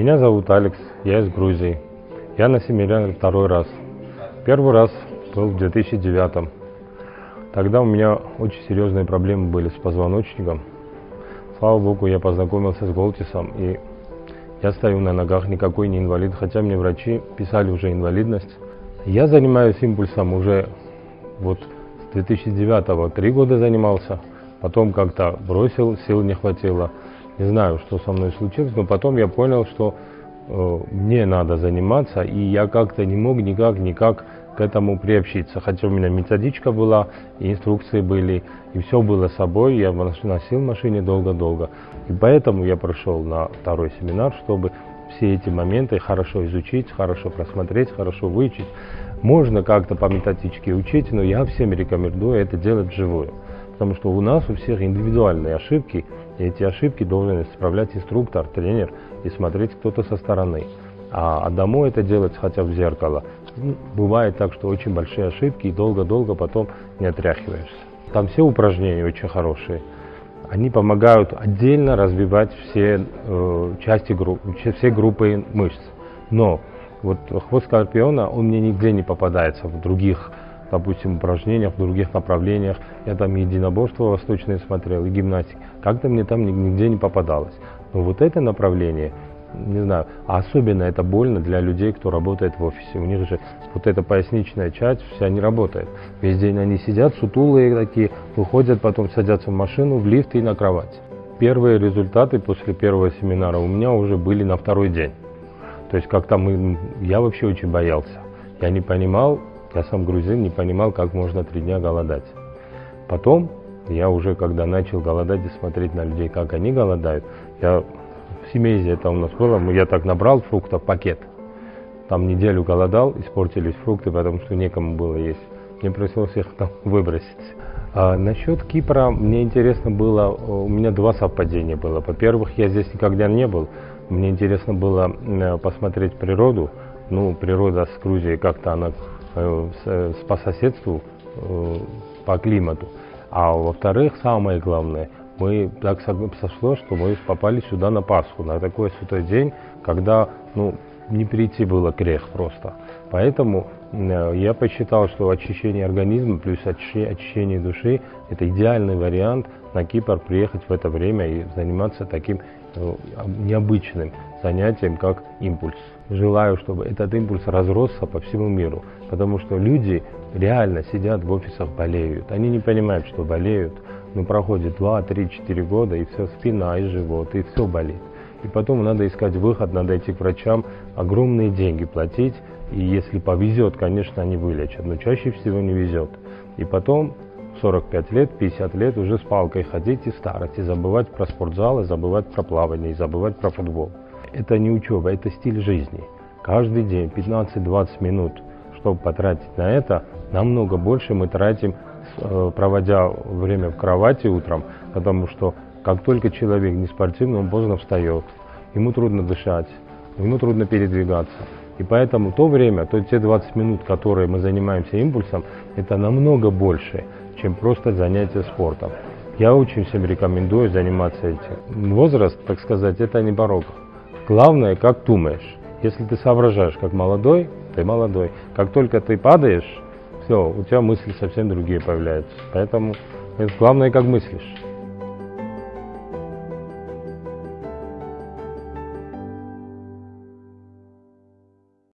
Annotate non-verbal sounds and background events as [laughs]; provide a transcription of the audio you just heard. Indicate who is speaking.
Speaker 1: Меня зовут Алекс, я из Грузии. Я на семинаре второй раз. Первый раз был в 2009 Тогда у меня очень серьезные проблемы были с позвоночником. Слава богу, я познакомился с Голтисом, и я стою на ногах, никакой не инвалид, хотя мне врачи писали уже инвалидность. Я занимаюсь импульсом уже вот с 2009 три года занимался, потом как-то бросил, сил не хватило. Не знаю, что со мной случилось, но потом я понял, что э, мне надо заниматься, и я как-то не мог никак, никак к этому приобщиться. Хотя у меня методичка была, и инструкции были, и все было с собой, я носил машине долго-долго. И поэтому я прошел на второй семинар, чтобы все эти моменты хорошо изучить, хорошо просмотреть, хорошо выучить. Можно как-то по методичке учить, но я всем рекомендую это делать вживую. Потому что у нас у всех индивидуальные ошибки, и эти ошибки должен исправлять инструктор, тренер и смотреть кто-то со стороны. А, домой это делать хотя бы в зеркало. Ну, бывает так, что очень большие ошибки и долго-долго потом не отряхиваешься. Там все упражнения очень хорошие. Они помогают отдельно развивать все э, части группы, все группы мышц. Но вот хвост скорпиона, он мне нигде не попадается в других, допустим, упражнениях, в других направлениях. Я там единоборство восточное смотрел, и гимнастик. Как-то мне там нигде не попадалось. Но вот это направление – не знаю, а особенно это больно для людей, кто работает в офисе. У них же вот эта поясничная часть вся не работает. Весь день они сидят, сутулые такие, выходят, потом садятся в машину, в лифт и на кровать. Первые результаты после первого семинара у меня уже были на второй день. То есть как-то мы, я вообще очень боялся. Я не понимал, я сам грузин, не понимал, как можно три дня голодать. Потом я уже, когда начал голодать и смотреть на людей, как они голодают, я в Семейзе это у нас было, я так набрал фруктов пакет. Там неделю голодал, испортились фрукты, потому что некому было есть. Мне пришлось их там [laughs] выбросить. А насчет Кипра мне интересно было, у меня два совпадения было. Во-первых, я здесь никогда не был. Мне интересно было э, посмотреть природу. Ну, природа с Грузией как-то она э, по соседству, э, по климату. А во-вторых, самое главное – мы так сошло, что мы попали сюда на Пасху, на такой святой день, когда ну, не прийти было грех просто. Поэтому э, я посчитал, что очищение организма плюс очищение души – это идеальный вариант на Кипр приехать в это время и заниматься таким э, необычным занятием, как импульс. Желаю, чтобы этот импульс разросся по всему миру, потому что люди реально сидят в офисах, болеют. Они не понимают, что болеют, но проходит 2, 3, 4 года, и все спина, и живот, и все болит. И потом надо искать выход, надо идти к врачам, огромные деньги платить, и если повезет, конечно, они вылечат, но чаще всего не везет. И потом 45 лет, 50 лет уже с палкой ходить и старость, и забывать про спортзал, и забывать про плавание, и забывать про футбол. Это не учеба, это стиль жизни. Каждый день 15-20 минут, чтобы потратить на это, намного больше мы тратим Э, проводя время в кровати утром, потому что как только человек не спортивный, он поздно встает, ему трудно дышать, ему трудно передвигаться. И поэтому то время, то те 20 минут, которые мы занимаемся импульсом, это намного больше, чем просто занятие спортом. Я очень всем рекомендую заниматься этим. Возраст, так сказать, это не порог. Главное, как думаешь. Если ты соображаешь как молодой, ты молодой. Как только ты падаешь, все, у тебя мысли совсем другие появляются. Поэтому главное, как мыслишь.